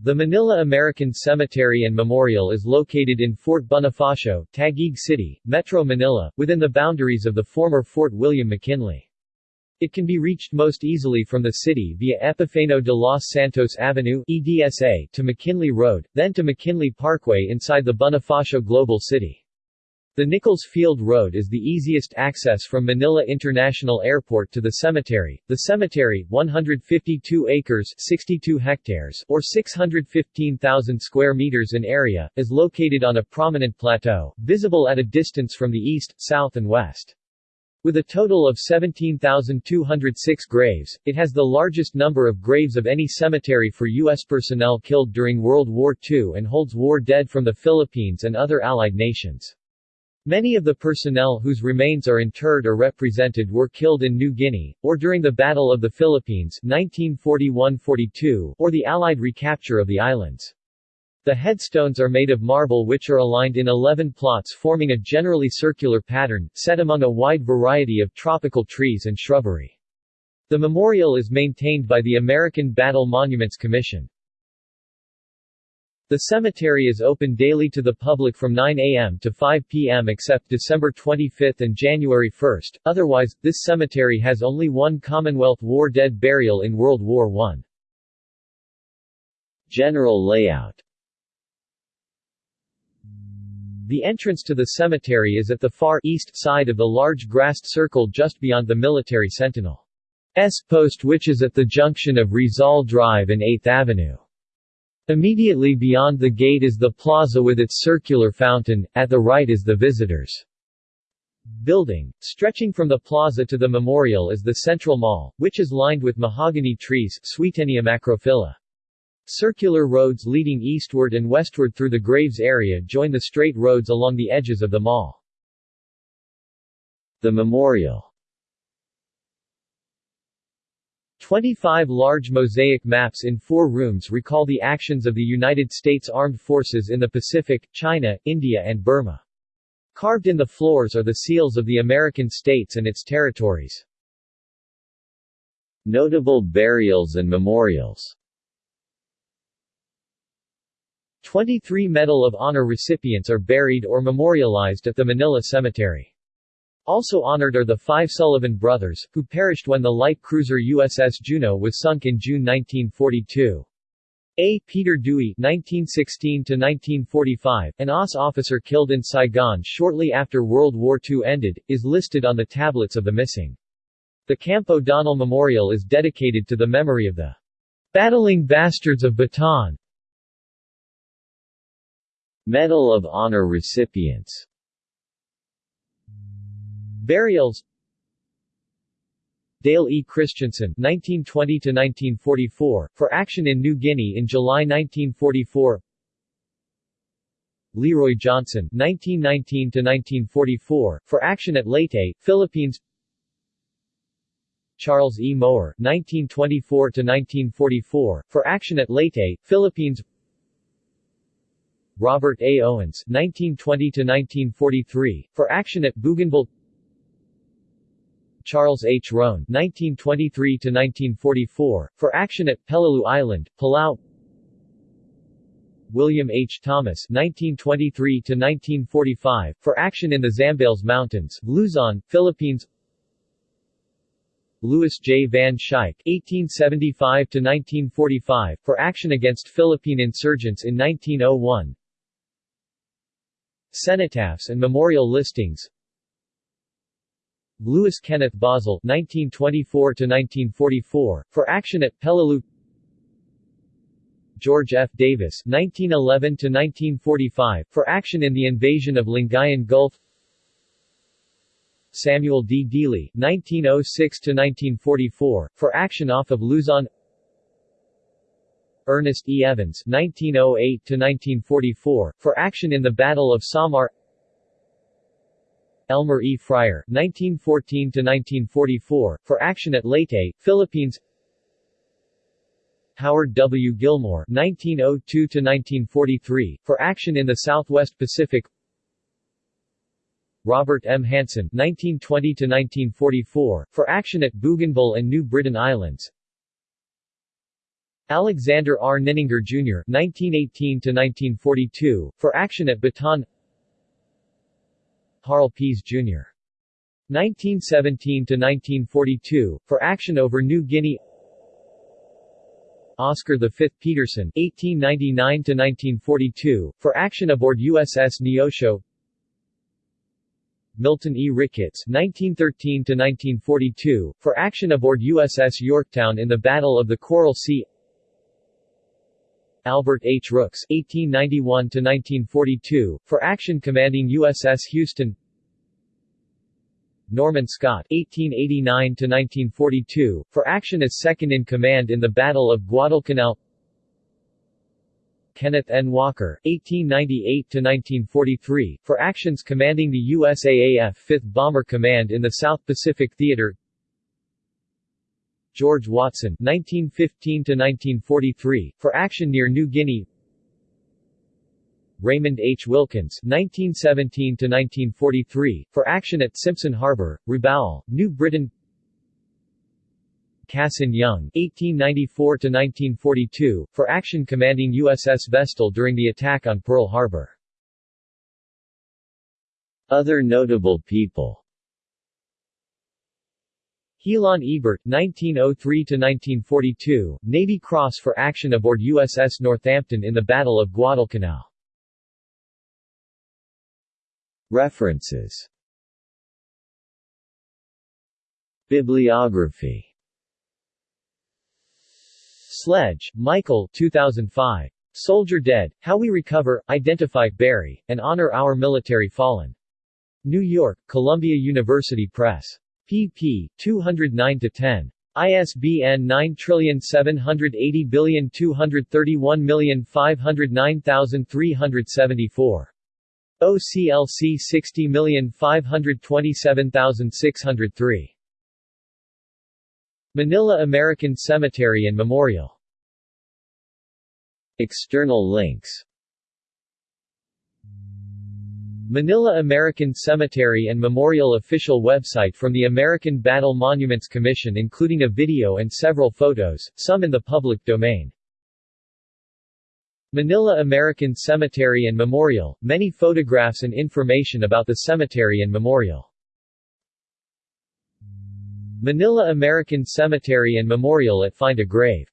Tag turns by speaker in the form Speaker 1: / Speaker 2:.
Speaker 1: The Manila American Cemetery and Memorial is located in Fort Bonifacio, Taguig City, Metro Manila, within the boundaries of the former Fort William McKinley. It can be reached most easily from the city via Epifanio de los Santos Avenue EDSA to McKinley Road, then to McKinley Parkway inside the Bonifacio Global City. The Nichols Field Road is the easiest access from Manila International Airport to the cemetery. The cemetery, 152 acres 62 hectares or 615,000 square meters in area, is located on a prominent plateau, visible at a distance from the east, south and west. With a total of 17,206 graves, it has the largest number of graves of any cemetery for U.S. personnel killed during World War II and holds war dead from the Philippines and other Allied nations. Many of the personnel whose remains are interred or represented were killed in New Guinea, or during the Battle of the Philippines 1941–42, or the Allied recapture of the islands. The headstones are made of marble which are aligned in 11 plots forming a generally circular pattern, set among a wide variety of tropical trees and shrubbery. The memorial is maintained by the American Battle Monuments Commission. The cemetery is open daily to the public from 9 a.m. to 5 p.m. except December 25 and January 1. Otherwise, this cemetery has only one Commonwealth War dead burial in World War I. General layout The entrance to the cemetery is at the far east side of the large grassed circle just beyond the military sentinel. S post which is at the junction of Rizal Drive and 8th Avenue. Immediately beyond the gate is the plaza with its circular fountain, at the right is the visitors' building. Stretching from the plaza to the memorial is the Central Mall, which is lined with mahogany trees Swietenia macrophylla. Circular roads leading eastward and westward through the Graves area join the straight roads along the edges of the mall. The memorial 25 large mosaic maps in four rooms recall the actions of the United States Armed Forces in the Pacific, China, India and Burma. Carved in the floors are the seals of the American states and its territories. Notable burials and memorials 23 Medal of Honor recipients are buried or memorialized at the Manila Cemetery. Also honored are the five Sullivan brothers, who perished when the light cruiser USS Juneau was sunk in June 1942. A. Peter Dewey (1916–1945), an OSS officer killed in Saigon shortly after World War II ended, is listed on the tablets of the missing. The Camp O'Donnell Memorial is dedicated to the memory of the battling bastards of Bataan. Medal of Honor recipients Burials Dale E. Christensen (1920–1944) for action in New Guinea in July 1944. Leroy Johnson (1919–1944) for action at Leyte, Philippines. Charles E. Mower (1924–1944) for action at Leyte, Philippines. Robert A. Owens (1920–1943) for action at Bougainville. Charles H. Roan (1923–1944) for action at Peleliu Island, Palau. William H. Thomas (1923–1945) for action in the Zambales Mountains, Luzon, Philippines. Louis J. Van Schaik (1875–1945) for action against Philippine insurgents in 1901. Cenotaphs and memorial listings Lewis Kenneth Bausell (1924–1944) for action at Peleliu. George F. Davis (1911–1945) for action in the invasion of Lingayen Gulf. Samuel D. Dealey (1906–1944) for action off of Luzon. Ernest E. Evans (1908–1944) for action in the Battle of Samar. Elmer E. Fryer (1914–1944) for action at Leyte, Philippines. Howard W. Gilmore (1902–1943) for action in the Southwest Pacific. Robert M. Hanson (1920–1944) for action at Bougainville and New Britain Islands. Alexander R. Ninninger Jr. (1918–1942) for action at Bataan. Harl Pease Jr. 1917–1942 for action over New Guinea. Oscar V. Peterson (1899–1942) for action aboard USS Neosho. Milton E. Ricketts (1913–1942) for action aboard USS Yorktown in the Battle of the Coral Sea. Albert H. Rooks (1891–1942) for action commanding USS Houston. Norman Scott (1889–1942) for action as second in command in the Battle of Guadalcanal. Kenneth N. Walker (1898–1943) for actions commanding the USAAF 5th Bomber Command in the South Pacific Theater. George Watson (1915–1943) for action near New Guinea. Raymond H. Wilkins (1917–1943) for action at Simpson Harbor, Rabaul, New Britain. Cassin Young (1894–1942) for action commanding USS Vestal during the attack on Pearl Harbor. Other notable people Helon Ebert, 1903–1942, Navy Cross for action aboard USS Northampton in the Battle of Guadalcanal. References Bibliography Sledge, Michael 2005. Soldier Dead, How We Recover, Identify, Bury, and Honor Our Military Fallen. New York, Columbia University Press pp. 209-10. ISBN 9780231509374. OCLC 60527603. Manila American Cemetery and Memorial External links Manila American Cemetery and Memorial official website from the American Battle Monuments Commission including a video and several photos, some in the public domain. Manila American Cemetery and Memorial, many photographs and information about the cemetery and memorial. Manila American Cemetery and Memorial at Find a Grave